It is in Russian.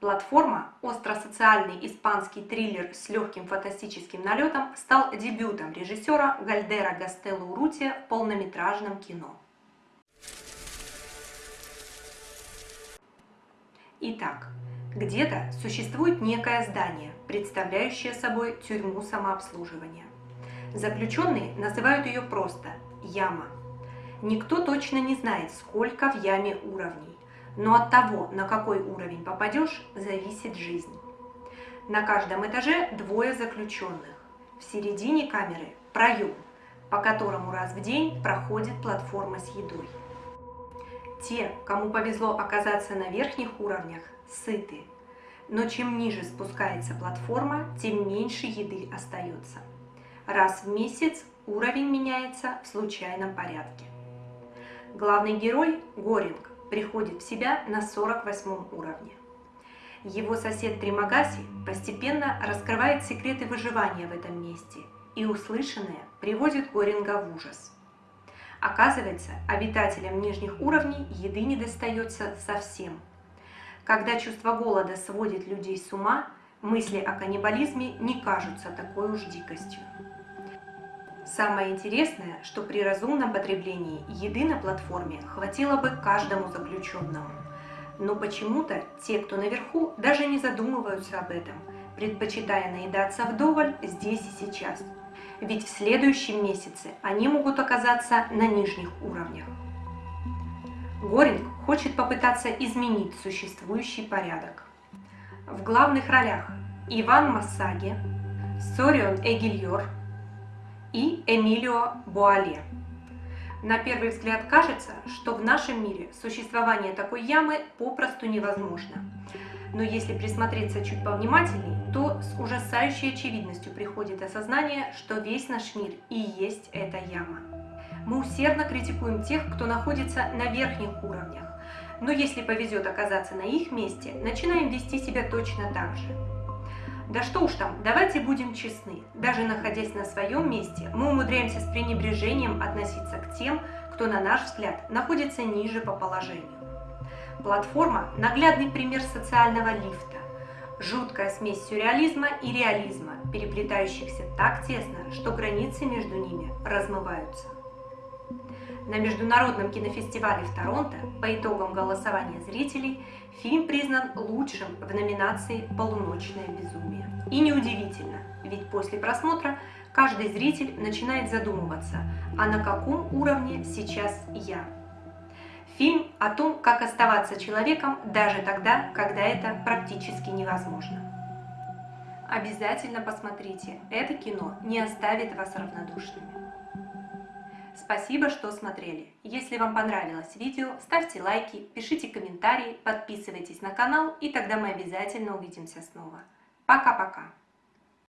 Платформа, остросоциальный испанский триллер с легким фантастическим налетом, стал дебютом режиссера Гальдера Гастелло Урутия в полнометражном кино. Итак, где-то существует некое здание, представляющее собой тюрьму самообслуживания. Заключенные называют ее просто «яма». Никто точно не знает, сколько в яме уровней, но от того, на какой уровень попадешь, зависит жизнь. На каждом этаже двое заключенных. В середине камеры проем, по которому раз в день проходит платформа с едой. Те, кому повезло оказаться на верхних уровнях, сыты. Но чем ниже спускается платформа, тем меньше еды остается. Раз в месяц уровень меняется в случайном порядке. Главный герой, Горинг, приходит в себя на 48 уровне. Его сосед Тримагаси постепенно раскрывает секреты выживания в этом месте, и услышанное приводит Горинга в ужас. Оказывается, обитателям нижних уровней еды не достается совсем. Когда чувство голода сводит людей с ума, мысли о каннибализме не кажутся такой уж дикостью. Самое интересное, что при разумном потреблении еды на платформе хватило бы каждому заключенному. Но почему-то те, кто наверху, даже не задумываются об этом, предпочитая наедаться вдоволь здесь и сейчас. Ведь в следующем месяце они могут оказаться на нижних уровнях. Горинг хочет попытаться изменить существующий порядок. В главных ролях Иван Массаги, Сорион Эгильор, и Эмилио Буале. На первый взгляд кажется, что в нашем мире существование такой ямы попросту невозможно. Но если присмотреться чуть повнимательней, то с ужасающей очевидностью приходит осознание, что весь наш мир и есть эта яма. Мы усердно критикуем тех, кто находится на верхних уровнях, но если повезет оказаться на их месте, начинаем вести себя точно так же. Да что уж там, давайте будем честны. Даже находясь на своем месте, мы умудряемся с пренебрежением относиться к тем, кто, на наш взгляд, находится ниже по положению. Платформа – наглядный пример социального лифта. Жуткая смесь сюрреализма и реализма, переплетающихся так тесно, что границы между ними размываются. На Международном кинофестивале в Торонто по итогам голосования зрителей фильм признан лучшим в номинации «Полуночное безумие». И неудивительно, ведь после просмотра каждый зритель начинает задумываться, а на каком уровне сейчас я. Фильм о том, как оставаться человеком даже тогда, когда это практически невозможно. Обязательно посмотрите, это кино не оставит вас равнодушными. Спасибо, что смотрели. Если вам понравилось видео, ставьте лайки, пишите комментарии, подписывайтесь на канал, и тогда мы обязательно увидимся снова. Пока-пока!